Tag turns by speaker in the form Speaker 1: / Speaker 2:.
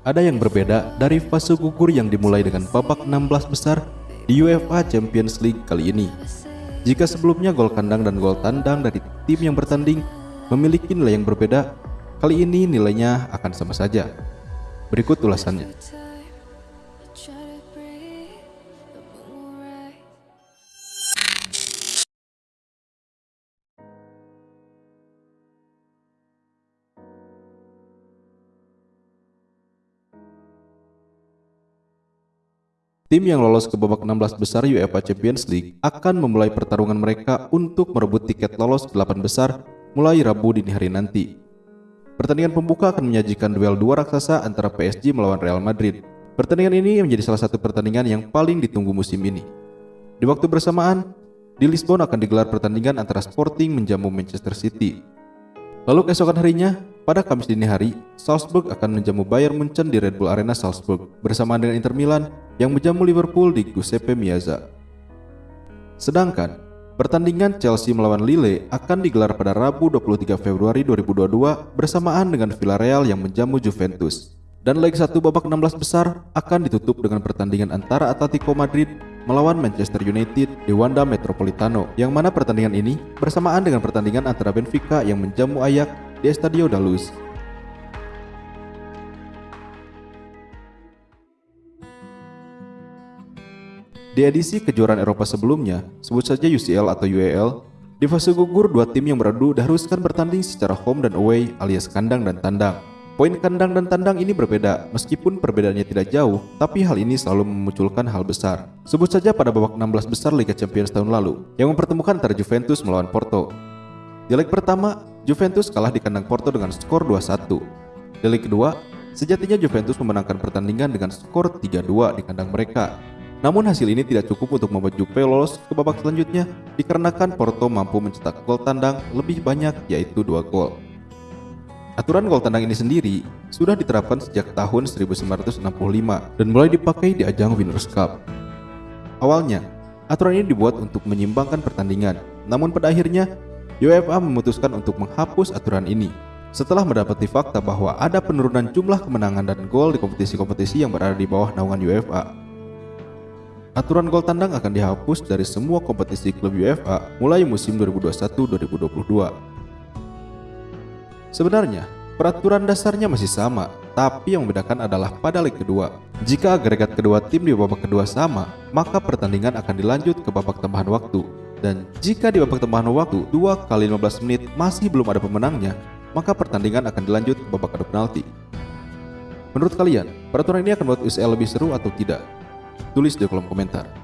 Speaker 1: ada yang berbeda dari fase gugur yang dimulai dengan babak 16 besar di UEFA Champions League kali ini. Jika sebelumnya gol kandang dan gol tandang dari tim yang bertanding memiliki nilai yang berbeda, kali ini nilainya akan sama saja. Berikut ulasannya. Tim yang lolos ke babak 16 besar UEFA Champions League akan memulai pertarungan mereka untuk merebut tiket lolos ke 8 besar mulai Rabu dini hari nanti. Pertandingan pembuka akan menyajikan duel dua raksasa antara PSG melawan Real Madrid. Pertandingan ini menjadi salah satu pertandingan yang paling ditunggu musim ini. Di waktu bersamaan, di Lisbon akan digelar pertandingan antara Sporting menjamu Manchester City. Lalu keesokan harinya, pada Kamis dini hari, Salzburg akan menjamu Bayern Munchen di Red Bull Arena Salzburg bersamaan dengan Inter Milan yang menjamu Liverpool di Giuseppe Meazza. Sedangkan, pertandingan Chelsea melawan Lille akan digelar pada Rabu 23 Februari 2022 bersamaan dengan Villarreal yang menjamu Juventus. Dan leg satu babak 16 besar akan ditutup dengan pertandingan antara Atletico Madrid melawan Manchester United di Wanda Metropolitano yang mana pertandingan ini bersamaan dengan pertandingan antara Benfica yang menjamu Ajax di Estadio da Luz. Di edisi kejuaraan Eropa sebelumnya, sebut saja UCL atau UEL, di fase gugur dua tim yang beradu diharuskan bertanding secara home dan away alias kandang dan tandang. Poin kandang dan tandang ini berbeda, meskipun perbedaannya tidak jauh, tapi hal ini selalu memunculkan hal besar. Sebut saja pada babak 16 besar Liga Champions tahun lalu, yang mempertemukan antara Juventus melawan Porto. Di leg pertama, Juventus kalah di kandang Porto dengan skor 2-1. Di leg kedua, sejatinya Juventus memenangkan pertandingan dengan skor 3-2 di kandang mereka. Namun hasil ini tidak cukup untuk membuat Juve lolos ke babak selanjutnya dikarenakan Porto mampu mencetak gol tandang lebih banyak yaitu 2 gol. Aturan gol tandang ini sendiri sudah diterapkan sejak tahun 1965 dan mulai dipakai di ajang Winners' Cup. Awalnya, aturan ini dibuat untuk menyimbangkan pertandingan, namun pada akhirnya UEFA memutuskan untuk menghapus aturan ini setelah mendapati fakta bahwa ada penurunan jumlah kemenangan dan gol di kompetisi-kompetisi yang berada di bawah naungan UEFA. Aturan gol tandang akan dihapus dari semua kompetisi klub UEFA mulai musim 2021-2022. Sebenarnya, peraturan dasarnya masih sama, tapi yang membedakan adalah pada leg kedua. Jika agregat kedua tim di babak kedua sama, maka pertandingan akan dilanjut ke babak tambahan waktu dan jika di babak tambahan waktu 2 kali 15 menit masih belum ada pemenangnya, maka pertandingan akan dilanjut ke babak adu penalti. Menurut kalian, peraturan ini akan membuat UCL lebih seru atau tidak? Tulis di kolom komentar.